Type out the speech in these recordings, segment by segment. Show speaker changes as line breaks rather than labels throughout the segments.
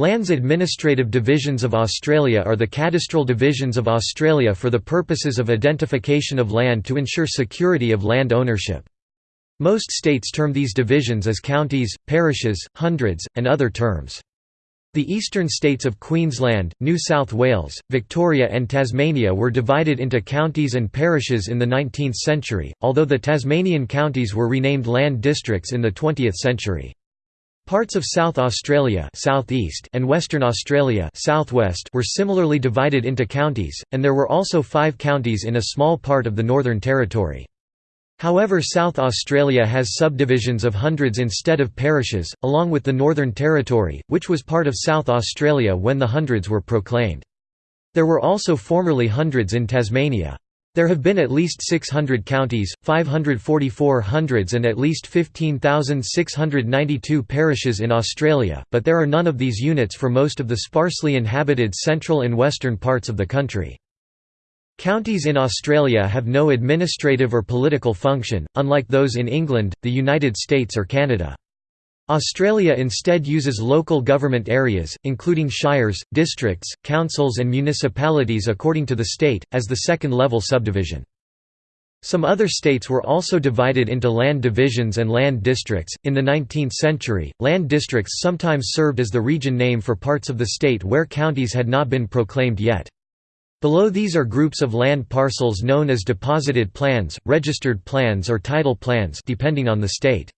Lands Administrative Divisions of Australia are the cadastral divisions of Australia for the purposes of identification of land to ensure security of land ownership. Most states term these divisions as counties, parishes, hundreds, and other terms. The eastern states of Queensland, New South Wales, Victoria and Tasmania were divided into counties and parishes in the 19th century, although the Tasmanian counties were renamed land districts in the 20th century. Parts of South Australia southeast and Western Australia southwest were similarly divided into counties, and there were also five counties in a small part of the Northern Territory. However South Australia has subdivisions of hundreds instead of parishes, along with the Northern Territory, which was part of South Australia when the hundreds were proclaimed. There were also formerly hundreds in Tasmania. There have been at least 600 counties, 544 hundreds and at least 15,692 parishes in Australia, but there are none of these units for most of the sparsely inhabited central and western parts of the country. Counties in Australia have no administrative or political function, unlike those in England, the United States or Canada. Australia instead uses local government areas, including shires, districts, councils and municipalities according to the state, as the second-level subdivision. Some other states were also divided into land divisions and land districts. In the 19th century, land districts sometimes served as the region name for parts of the state where counties had not been proclaimed yet. Below these are groups of land parcels known as deposited plans, registered plans or title plans depending on the state.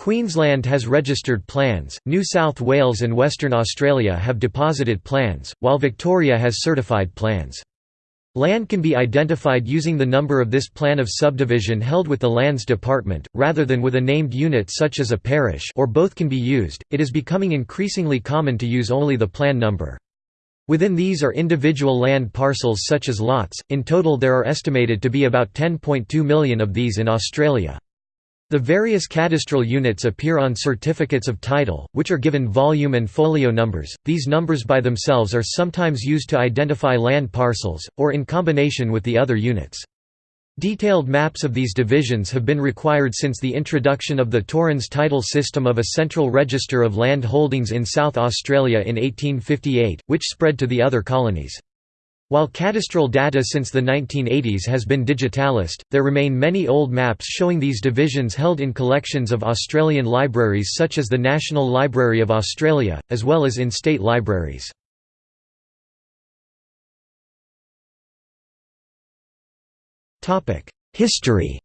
Queensland has registered plans, New South Wales and Western Australia have deposited plans, while Victoria has certified plans. Land can be identified using the number of this plan of subdivision held with the Lands Department, rather than with a named unit such as a parish or both can be used. It is becoming increasingly common to use only the plan number. Within these are individual land parcels such as lots, in total there are estimated to be about 10.2 million of these in Australia. The various cadastral units appear on certificates of title, which are given volume and folio numbers. These numbers by themselves are sometimes used to identify land parcels, or in combination with the other units. Detailed maps of these divisions have been required since the introduction of the Torrens title system of a central register of land holdings in South Australia in 1858, which spread to the other colonies. While cadastral data since the 1980s has been digitalised, there remain many old maps showing these divisions held in collections of Australian libraries such as the National Library of Australia, as well as in state libraries. History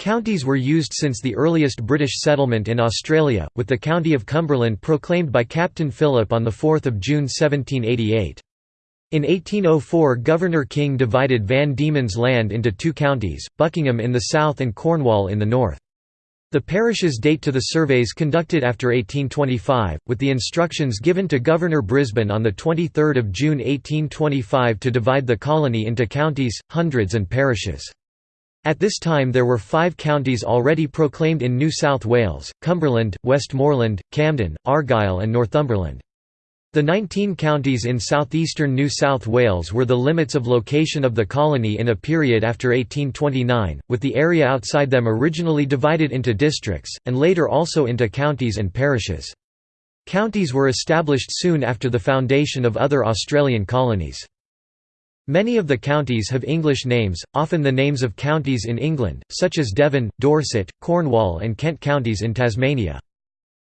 Counties were used since the earliest British settlement in Australia, with the county of Cumberland proclaimed by Captain Phillip on 4 June 1788. In 1804 Governor King divided Van Diemen's Land into two counties, Buckingham in the south and Cornwall in the north. The parishes date to the surveys conducted after 1825, with the instructions given to Governor Brisbane on 23 June 1825 to divide the colony into counties, hundreds and parishes. At this time there were five counties already proclaimed in New South Wales, Cumberland, Westmoreland, Camden, Argyll and Northumberland. The 19 counties in southeastern New South Wales were the limits of location of the colony in a period after 1829, with the area outside them originally divided into districts, and later also into counties and parishes. Counties were established soon after the foundation of other Australian colonies. Many of the counties have English names, often the names of counties in England, such as Devon, Dorset, Cornwall and Kent counties in Tasmania.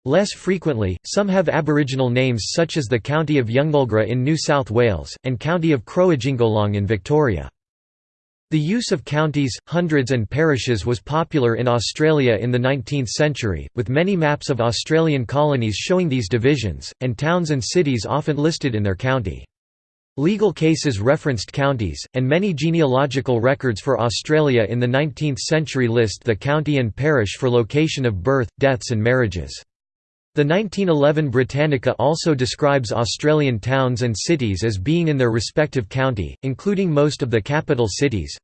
Less frequently, some have Aboriginal names such as the County of Yungnulgra in New South Wales, and County of Croajingolong in Victoria. The use of counties, hundreds and parishes was popular in Australia in the 19th century, with many maps of Australian colonies showing these divisions, and towns and cities often listed in their county. Legal cases referenced counties, and many genealogical records for Australia in the 19th century list the county and parish for location of birth, deaths and marriages. The 1911 Britannica also describes Australian towns and cities as being in their respective county, including most of the capital cities.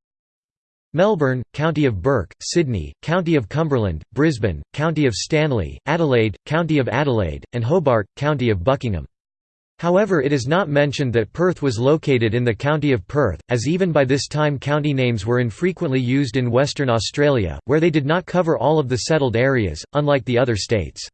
Melbourne, County of Burke, Sydney, County of Cumberland, Brisbane, County of Stanley, Adelaide, County of Adelaide, and Hobart, County of Buckingham. However it is not mentioned that Perth was located in the county of Perth, as even by this time county names were infrequently used in Western Australia, where they did not cover all of the settled areas, unlike the other states.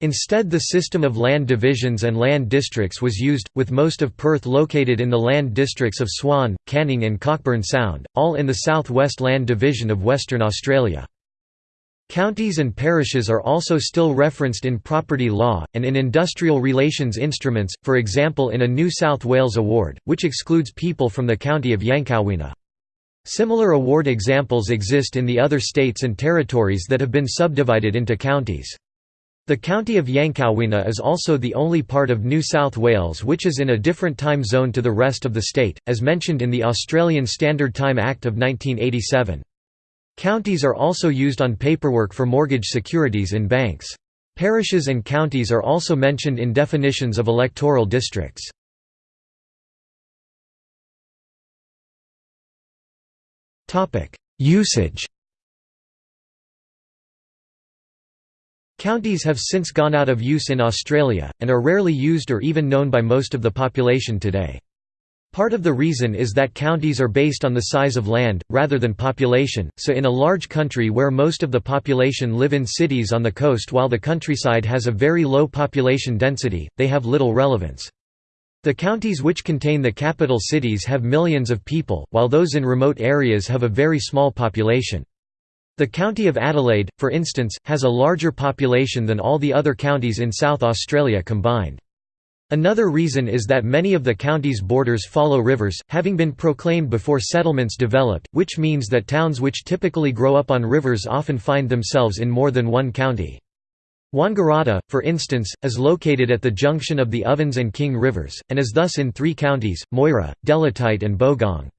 Instead the system of land divisions and land districts was used, with most of Perth located in the land districts of Swan, Canning and Cockburn Sound, all in the South West Land Division of Western Australia. Counties and parishes are also still referenced in property law, and in industrial relations instruments, for example in a New South Wales award, which excludes people from the county of Yancowinna. Similar award examples exist in the other states and territories that have been subdivided into counties. The county of Yancowinna is also the only part of New South Wales which is in a different time zone to the rest of the state, as mentioned in the Australian Standard Time Act of 1987. Counties are also used on paperwork for mortgage securities in banks. Parishes and counties are also mentioned in definitions of electoral districts. Usage Counties have since gone out of use in Australia, and are rarely used or even known by most of the population today. Part of the reason is that counties are based on the size of land, rather than population, so in a large country where most of the population live in cities on the coast while the countryside has a very low population density, they have little relevance. The counties which contain the capital cities have millions of people, while those in remote areas have a very small population. The county of Adelaide, for instance, has a larger population than all the other counties in South Australia combined. Another reason is that many of the county's borders follow rivers, having been proclaimed before settlements developed, which means that towns which typically grow up on rivers often find themselves in more than one county. Wangaratta, for instance, is located at the junction of the Ovens and King rivers, and is thus in three counties, Moira, Delatite and Bogong.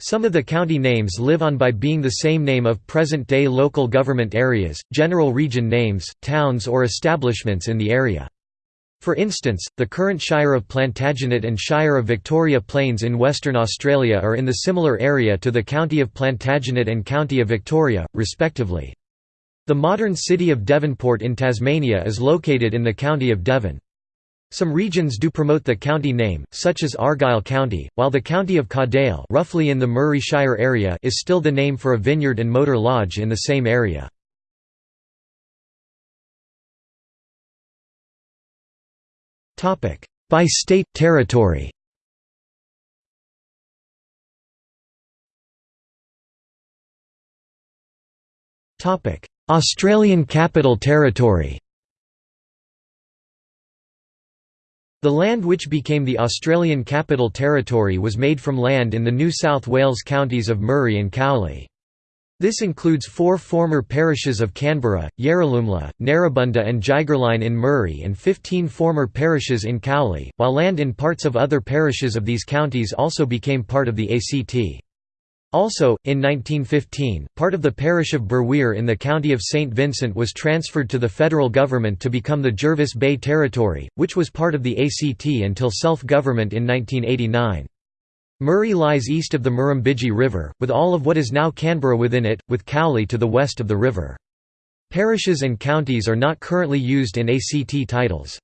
Some of the county names live on by being the same name of present-day local government areas, general region names, towns or establishments in the area. For instance, the current Shire of Plantagenet and Shire of Victoria Plains in Western Australia are in the similar area to the County of Plantagenet and County of Victoria, respectively. The modern city of Devonport in Tasmania is located in the County of Devon. Some regions do promote the county name, such as Argyll County, while the county of Cadell roughly in the Murray Shire area is still the name for a vineyard and motor lodge in the same area. By state, territory. Australian Capital Territory. The land which became the Australian Capital Territory was made from land in the New South Wales counties of Murray and Cowley. This includes four former parishes of Canberra, Yarralumla, Narrabundah and Gigerline in Murray and 15 former parishes in Cowley, while land in parts of other parishes of these counties also became part of the ACT. Also, in 1915, part of the parish of Bherwerre in the county of St. Vincent was transferred to the federal government to become the Jervis Bay Territory, which was part of the ACT until self-government in 1989. Murray lies east of the Murrumbidgee River, with all of what is now Canberra within it, with Cowley to the west of the river. Parishes and counties are not currently used in ACT titles.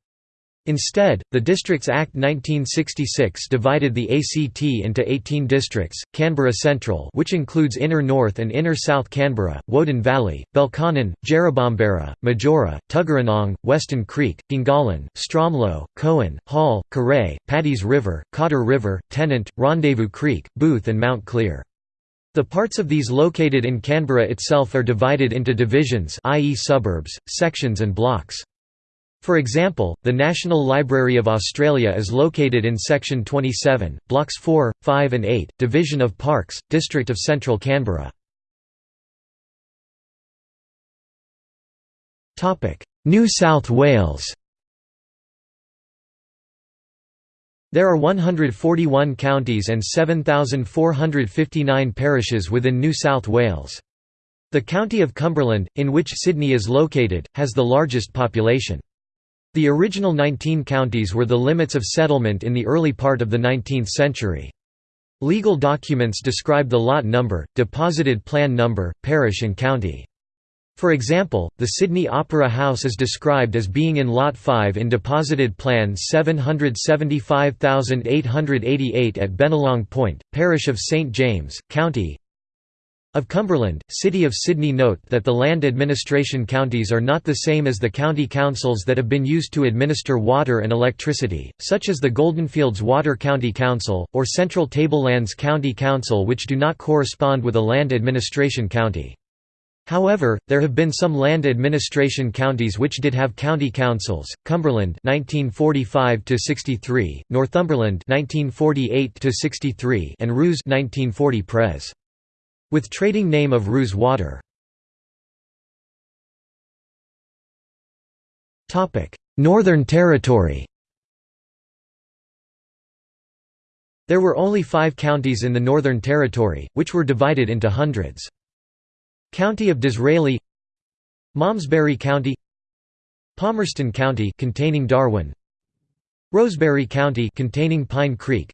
Instead, the Districts Act 1966 divided the ACT into 18 districts, Canberra Central which includes Inner North and Inner South Canberra, Woden Valley, Belconnen, Jerrabomberra, Majura, Tuggeranong, Weston Creek, Gungahlin, Stromlo, Kowen, Hall, Coree, Paddy's River, Cotter River, Tennent, Rendezvous Creek, Booth and Mount Clear. The parts of these located in Canberra itself are divided into divisions i.e. suburbs, sections and blocks. For example, the National Library of Australia is located in Section 27, Blocks 4, 5 and 8, Division of Parks, District of Central Canberra. New South Wales There are 141 counties and 7,459 parishes within New South Wales. The county of Cumberland, in which Sydney is located, has the largest population. The original 19 counties were the limits of settlement in the early part of the 19th century. Legal documents describe the lot number, deposited plan number, parish and county. For example, the Sydney Opera House is described as being in Lot 5 in Deposited Plan 775888 at Bennelong Point, Parish of St James, County Of Cumberland, City of Sydney Note that the land administration counties are not the same as the county councils that have been used to administer water and electricity, such as the Goldenfields Water County Council, or Central Tablelands County Council which do not correspond with a land administration county. However, there have been some land administration counties which did have county councils: Cumberland (1945–63), Northumberland (1948–63), and Rous (1940 Pres). With trading name of Rous Water. Northern Territory There were only five counties in the Northern Territory, which were divided into hundreds. County of Disraeli Malmesbury County Palmerston County containing Darwin Rosebery County containing Pine Creek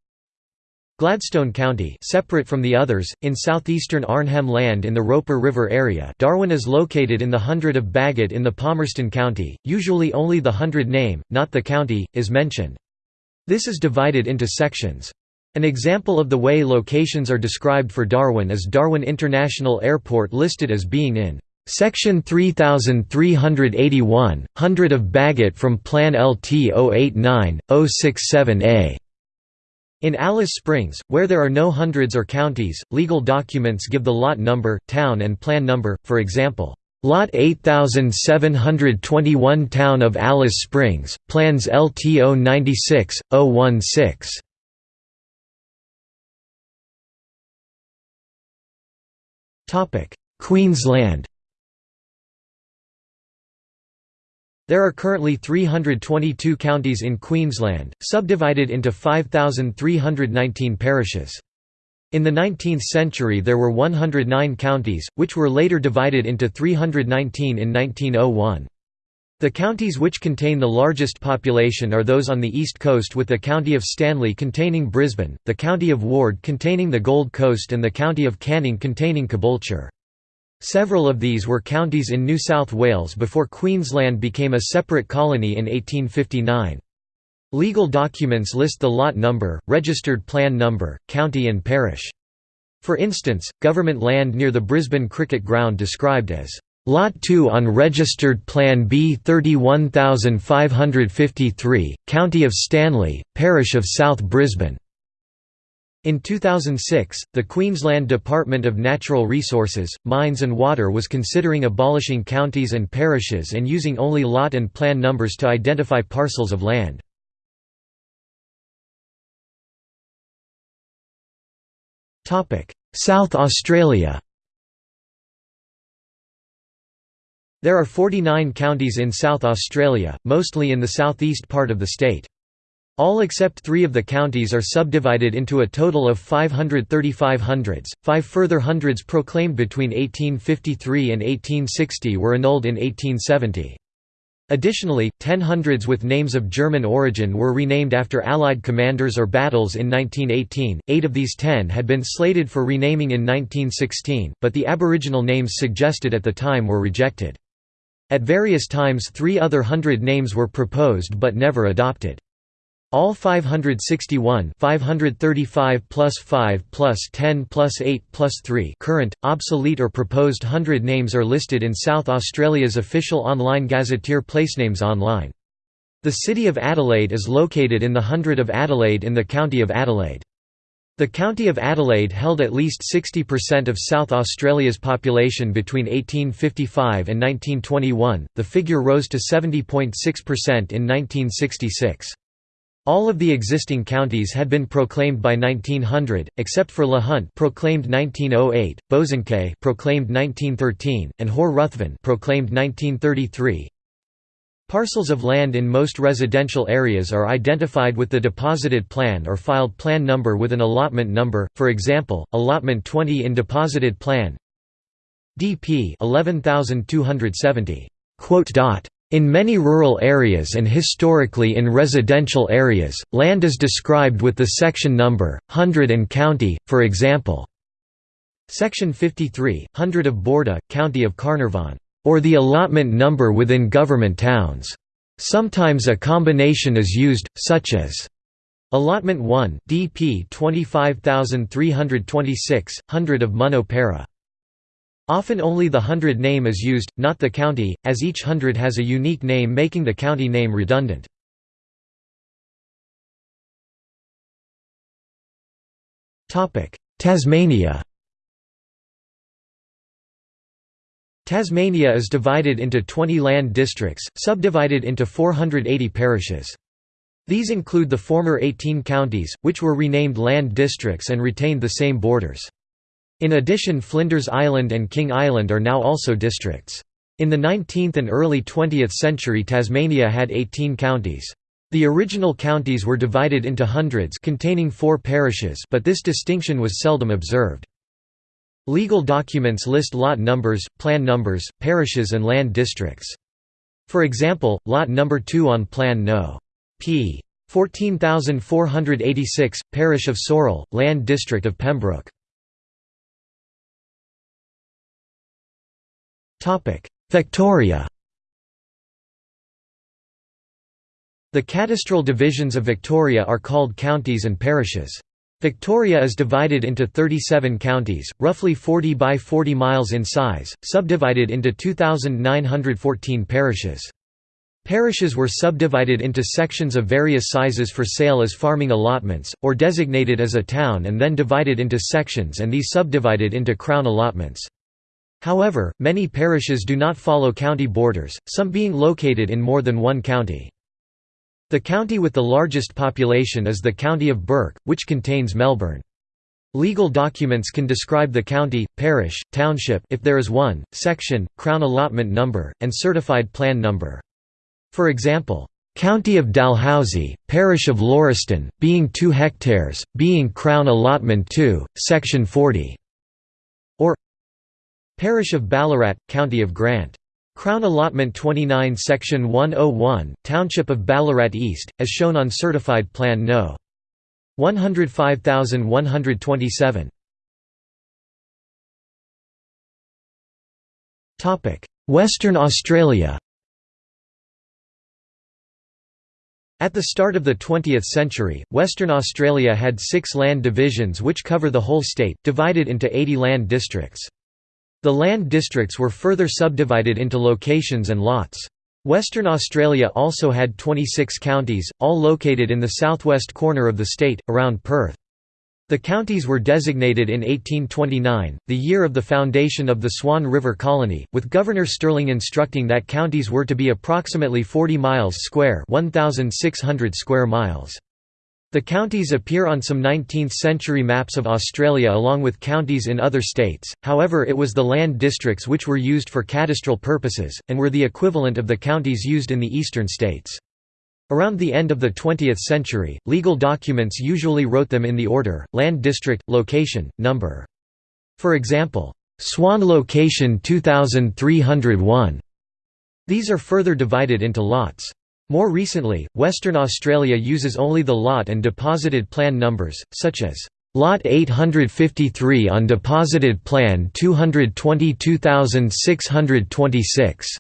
Gladstone County separate from the others, in southeastern Arnhem Land in the Roper River area Darwin is located in the hundred of Bagot in the Palmerston County, usually only the hundred name, not the county, is mentioned. This is divided into sections. An example of the way locations are described for Darwin is Darwin International Airport listed as being in Section 3381, Hundred of Bagot from Plan LT 089-067A. In Alice Springs, where there are no hundreds or counties, legal documents give the lot number, town and plan number, for example, Lot 8721 Town of Alice Springs, Plans LTO 96, 016. Queensland There are currently 322 counties in Queensland, subdivided into 5,319 parishes. In the 19th century there were 109 counties, which were later divided into 319 in 1901. The counties which contain the largest population are those on the east coast with the County of Stanley containing Brisbane, the County of Ward containing the Gold Coast and the County of Canning containing Caboolture. Several of these were counties in New South Wales before Queensland became a separate colony in 1859. Legal documents list the lot number, registered plan number, county and parish. For instance, government land near the Brisbane Cricket Ground described as Lot 2 on Registered Plan B 31553, County of Stanley, Parish of South Brisbane. In 2006, the Queensland Department of Natural Resources, Mines and Water was considering abolishing counties and parishes and using only lot and plan numbers to identify parcels of land. South Australia There are 49 counties in South Australia, mostly in the southeast part of the state. All except three of the counties are subdivided into a total of 535 hundreds. Five further hundreds proclaimed between 1853 and 1860 were annulled in 1870. Additionally, ten hundreds with names of German origin were renamed after Allied commanders or battles in 1918. Eight of these ten had been slated for renaming in 1916, but the Aboriginal names suggested at the time were rejected. At various times, three other hundred names were proposed but never adopted. All 561 535 plus 5 plus 10 plus 8 plus 3 current, obsolete or proposed hundred names are listed in South Australia's official online gazetteer Placenames Online. The city of Adelaide is located in the Hundred of Adelaide in the County of Adelaide. The County of Adelaide held at least 60% of South Australia's population between 1855 and 1921, the figure rose to 70.6% in 1966. All of the existing counties had been proclaimed by 1900, except for Le Hunte proclaimed 1908, Bosanquet proclaimed 1913, and Hore Ruthven proclaimed 1933. Parcels of land in most residential areas are identified with the deposited plan or filed plan number with an allotment number, for example, allotment 20 in deposited plan DP 11270. In many rural areas and historically in residential areas, land is described with the section number, hundred and county, for example. Section 53, Hundred of Borda, County of Carnarvon, or the allotment number within government towns. Sometimes a combination is used, such as Allotment 1, DP 25326, Hundred of Munno Para. Often only the hundred name is used, not the county, as each hundred has a unique name making the county name redundant. Tasmania Tasmania is divided into 20 land districts, subdivided into 480 parishes. These include the former 18 counties, which were renamed land districts and retained the same borders. In addition Flinders Island and King Island are now also districts. In the 19th and early 20th century Tasmania had 18 counties. The original counties were divided into hundreds containing four parishes but this distinction was seldom observed. Legal documents list lot numbers, plan numbers, parishes and land districts. For example, lot number 2 on Plan No. p. 14486, Parish of Sorell, Land District of Pembroke. Victoria The cadastral divisions of Victoria are called counties and parishes. Victoria is divided into 37 counties, roughly 40 by 40 miles in size, subdivided into 2,914 parishes. Parishes were subdivided into sections of various sizes for sale as farming allotments, or designated as a town and then divided into sections and these subdivided into crown allotments. However, many parishes do not follow county borders, some being located in more than one county. The county with the largest population is the County of Burke, which contains Melbourne. Legal documents can describe the county, parish, township if there is one, section, crown allotment number, and certified plan number. For example, County of Dalhousie, Parish of Lauriston, being 2 hectares, being Crown Allotment 2, Section 40. Parish of Ballarat, County of Grant. Crown Allotment 29 Section 101, Township of Ballarat East, as shown on Certified Plan No. 105127. Western Australia At the start of the 20th century, Western Australia had six land divisions which cover the whole state, divided into 80 land districts. The land districts were further subdivided into locations and lots. Western Australia also had 26 counties, all located in the southwest corner of the state, around Perth. The counties were designated in 1829, the year of the foundation of the Swan River Colony, with Governor Stirling instructing that counties were to be approximately 40 miles square 1,600 square miles. The counties appear on some 19th-century maps of Australia along with counties in other states, however it was the land districts which were used for cadastral purposes, and were the equivalent of the counties used in the eastern states. Around the end of the 20th century, legal documents usually wrote them in the order, land district, location, number. For example, Swan location 2301. These are further divided into lots. More recently, Western Australia uses only the lot and deposited plan numbers, such as Lot 853 on deposited plan 222626.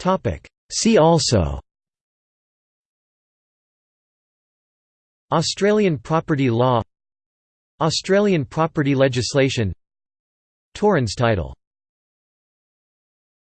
Topic. See also. Australian property law. Australian property legislation. Torrens title